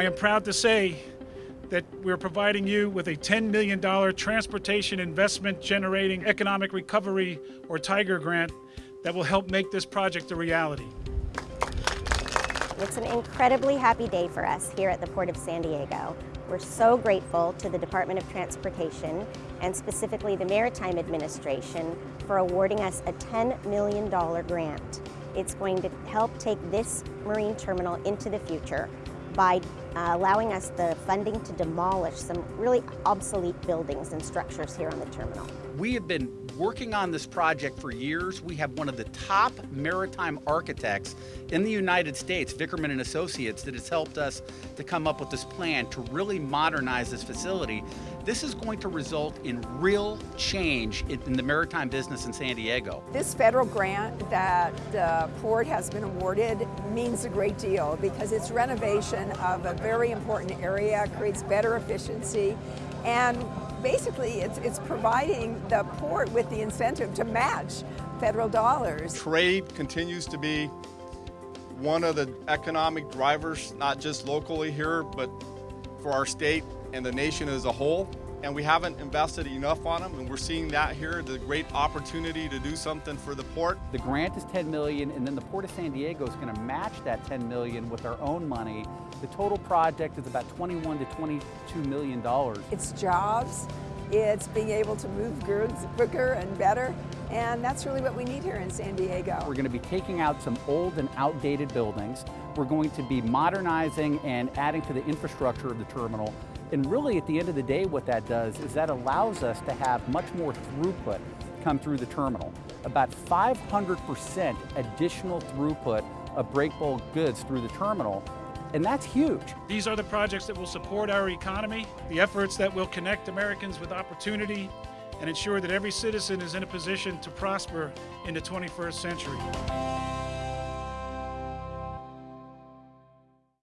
I am proud to say that we're providing you with a $10 million transportation investment generating economic recovery or Tiger grant that will help make this project a reality. It's an incredibly happy day for us here at the Port of San Diego. We're so grateful to the Department of Transportation and specifically the Maritime Administration for awarding us a $10 million grant. It's going to help take this marine terminal into the future by uh, allowing us the funding to demolish some really obsolete buildings and structures here on the terminal. We have been working on this project for years. We have one of the top maritime architects in the United States, Vickerman and Associates, that has helped us to come up with this plan to really modernize this facility. This is going to result in real change in the maritime business in San Diego. This federal grant that the port has been awarded means a great deal because it's renovation of a very important area, creates better efficiency, and basically it's, it's providing the port with the incentive to match federal dollars. Trade continues to be one of the economic drivers, not just locally here, but for our state and the nation as a whole and we haven't invested enough on them and we're seeing that here the great opportunity to do something for the port the grant is 10 million and then the port of san diego is going to match that 10 million with our own money the total project is about 21 to 22 million dollars it's jobs it's being able to move goods quicker and better and that's really what we need here in San Diego. We're going to be taking out some old and outdated buildings. We're going to be modernizing and adding to the infrastructure of the terminal and really at the end of the day what that does is that allows us to have much more throughput come through the terminal. About 500% additional throughput of break bulk goods through the terminal and that's huge. These are the projects that will support our economy, the efforts that will connect Americans with opportunity and ensure that every citizen is in a position to prosper in the 21st century.